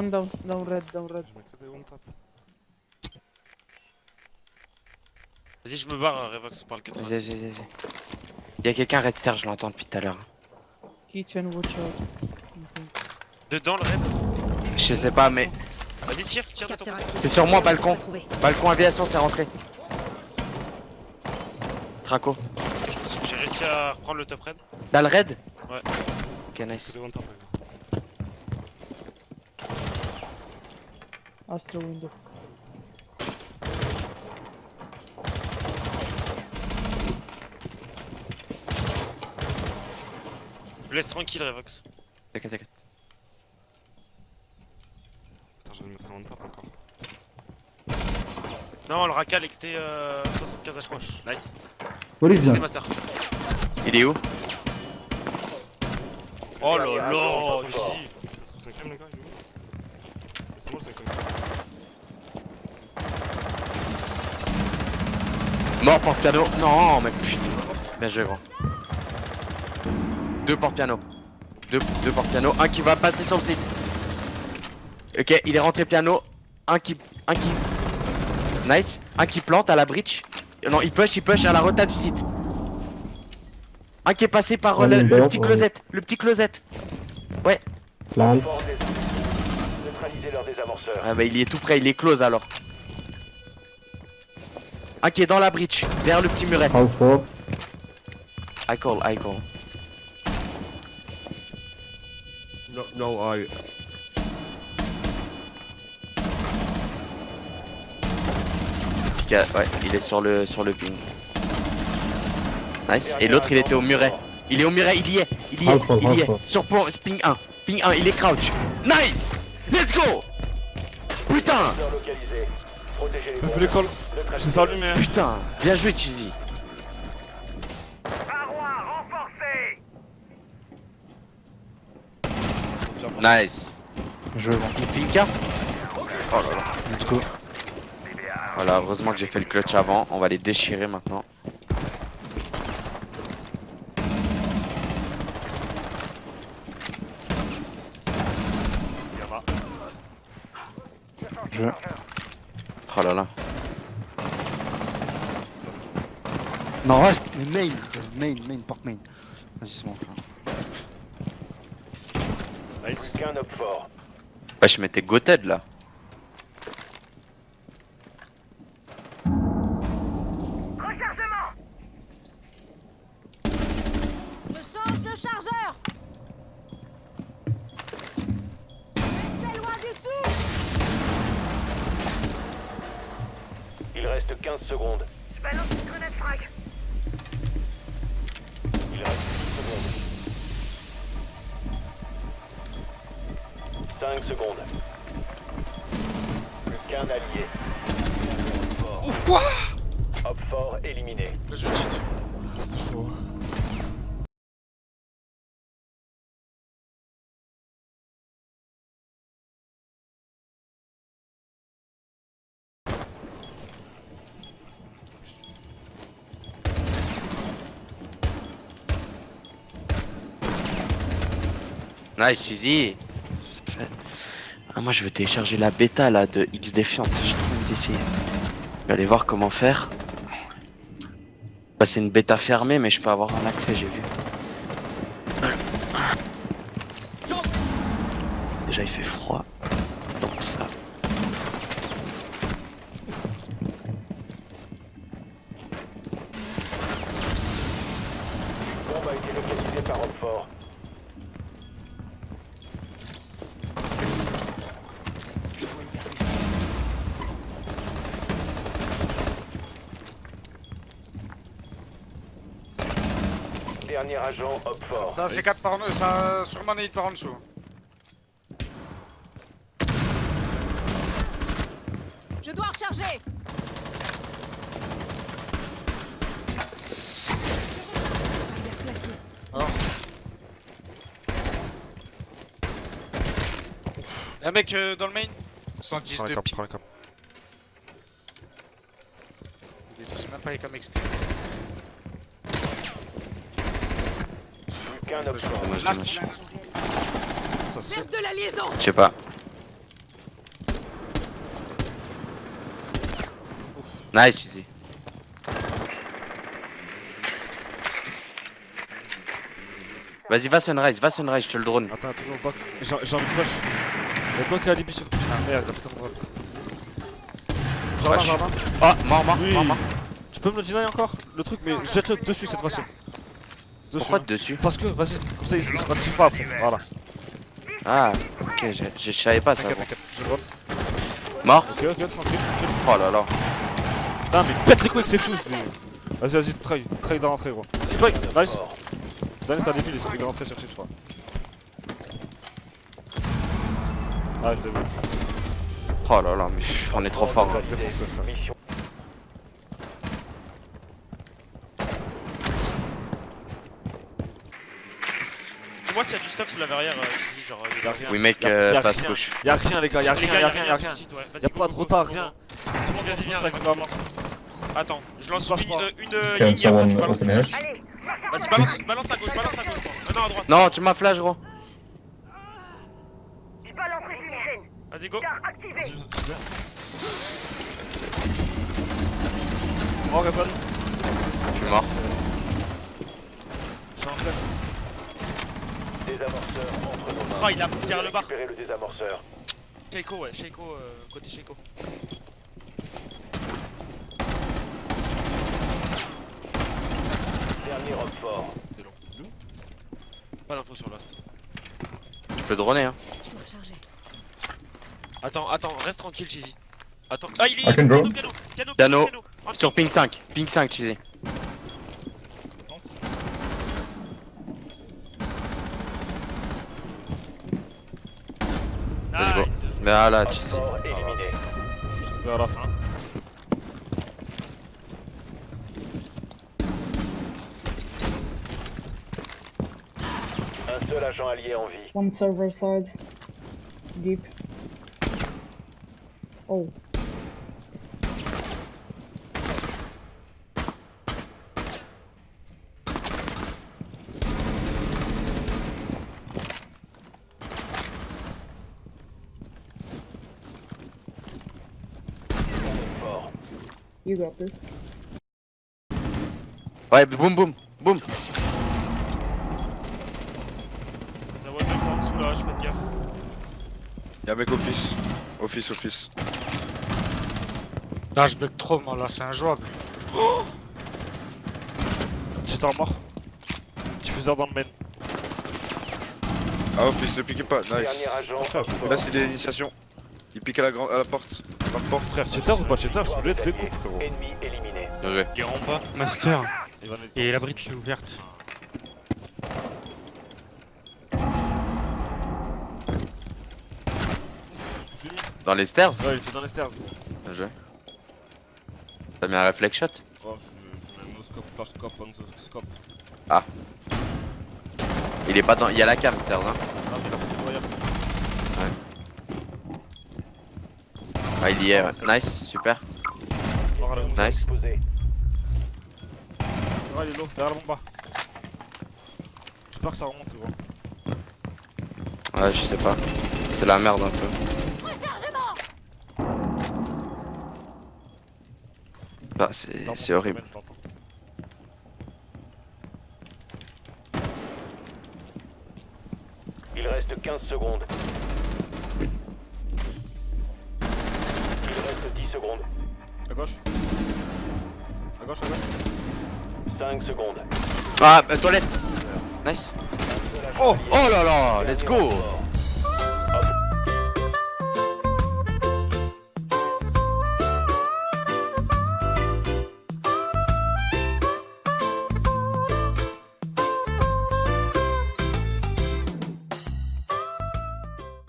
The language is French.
One down, down red, down red. Je mets que des one tap. Vas-y, je me barre, Revox, par le 80. Vas-y, vas-y, vas-y. Y'a quelqu'un red star, je l'entends depuis tout à l'heure. Kitchen, watch out. Dedans le red. Je sais pas, mais Vas-y, tire, tire de ton c'est sur moi, balcon. Balcon aviation, c'est rentré. Traco. J'ai réussi à reprendre le top red. Dans le raid Ouais. Ok, nice. One tap, gars. Astro window. Je laisse tranquille, Revox. T'inquiète, t'inquiète. Attends, je vais mettre un one tap encore. Non, le racal XT euh, 75 HP. Nice. What is XT master. Il est où? Oh là là, ici. Le 5ème, les gars, il est où Laissez-moi le 5ème. Mort porte-piano. Non, mais putain. Bien joué, gros. Deux porte-piano. Deux, deux porte-piano. Un qui va passer sur le site. Ok, il est rentré piano. Un qui. Un qui. Nice. Un qui plante à la breach. Non, il push, il push à la rota du site. Un qui est passé par Ouais, le, petit ouais. closet. Le petit closet. Plan. Fort des Neutraliser leurs désamorceurs. Ah bah il y est tout près, il est close alors. Qui est dans la breach, derrière le petit muret. I call, I call. No, no, I... Pika- Ouais, il est sur le sur le ping. Nice. Et l'autre il était au muret. Il est au muret, il y est, il y est, il y est. Sur pont- ping 1. Ping 1, il est crouch. Nice Let's go Putain Putain Bien joué Cheesy Nice. Je Il pinka Oh là là. Let's go. Voilà, heureusement que j'ai fait le clutch avant. On va les déchirer maintenant. Je. Oh là là. Non, reste. Mais main. Main, main, porte main. Vas-y, c'est bon. Nice. Bah je m'étais goted là. 5 secondes. Plus qu'un allié. Ou quoi Hop fort éliminé. Je. C'était chaud. Nice Ah moi je vais télécharger la bêta là de X Defiant. J'ai trop envie d'essayer. Je vais aller voir comment faire. Bah, c'est une bêta fermée mais je peux avoir un accès j'ai vu. Déjà il fait froid. Donc ça. Bombe Hop Dernier agent Hop fort. Ça c'est 4 par en ça sûrement nade par en dessous. Je dois recharger Y'a un mec euh, dans le main 110 Prends de les prends les caps. J'ai même pas les comme XT. Aucun de la liaison Je sais pas. Nice, easy. Vas-y, va sunrise, va sunrise, je te le drone. Attends, toujours le bloc. J'ai envie de poche. Le bloc à Libye sur. Putain, ah, merde, putain, drone. Jardin. Oh, mort, mort, oui. mort, mort. Tu peux me le deny encore Le truc, mais jette-le dessus cette fois-ci. Pourquoi hein. dessus Parce que, vas-y, comme ça il, il se ratifie pas après. Voilà. Ah, ok, je, je savais pas ça. Bon. Je drone. Mort Ok, ok, tranquille, tranquille. Oh là là. Putain, mais pète les couilles avec ses fous. c'est- Vas-y, vas-y, try, try de rentrer, gros. Try, nice. Dernier, ça débile, il essaie de rentrer chercher, je crois. Ah, je l'ai vu. Oh là là, mais on est trop fort. On Dis-moi s'il y a du stuff sous la verrière, euh, ici, genre. euh, Y'a rien. Oui, mec, euh, y'a passe rien. gauche. Y'a rien, les gars, y'a rien, y'a rien, y'a rien. Y'a pas de retard, rien. go. Vas-y, vas-y, viens. Max. Attends, je lance une, ligne, après tu balances. Vas-y, balance, balance à gauche, balance à gauche. Non, à droite. Non, tu m'as flash, gros. Vas-y, go. Oh, répond. Je suis mort. Je suis en fait. Désamorceur entre nos mains. Oh, il a poussé derrière le bar. Le désamorceur. Sheiko, ouais, Sheiko, euh, côté Sheiko. Dernier rock fort. Pas d'infos sur Last. Tu peux droner, hein. Je dois recharger. Attends, attends, reste tranquille, Cheesy. Attends. Ah, il est. Piano, piano, piano, Piano. piano. Sur ping 5, ping 5, cheesy. Vas-y, go. Nice, bien joué. Mais ah là, éliminé. Vers la fin. Un seul agent allié en vie. One server side. Deep. Oh. You got this. Ouais, boum boum, boum. La wall en dessous là, je fais gaffe. Y'a un mec office. Office, office. Là, je bug trop, moi, là, c'est injouable. J'étais en mort. Diffuseur dans le main. Ah, office, ne piquez pas. Nice. Agent. Là, c'est l'initiation. Il pique à la, grande à la porte. Porte. Frère, cheater ou pas cheater, je voulais te découpe, frérot. Ennemi éliminé. Bien joué. Il est en bas. Master. Et la bridge est ouverte. Dans les stairs Ouais, il était dans les stairs. Bien joué. T'as mis un reflex shot Oh, je, mets no scope, flash scope, on the scope. Il est pas dans. Il y a la cam, stairs, hein. Ah, mais il a pris le voyage. Ah, il y est, ouais. Nice, super. Nice. Ah, il est low, derrière la bombe. J'espère que ça remonte, gros. Ouais, je sais pas. C'est la merde un peu. Ah, Ça c'est horrible. Il reste 15 secondes. Il reste 10 secondes. À gauche. À gauche, à gauche. 5 secondes. Ah, bah, toilette Nice Oh. Oh là là, let's go.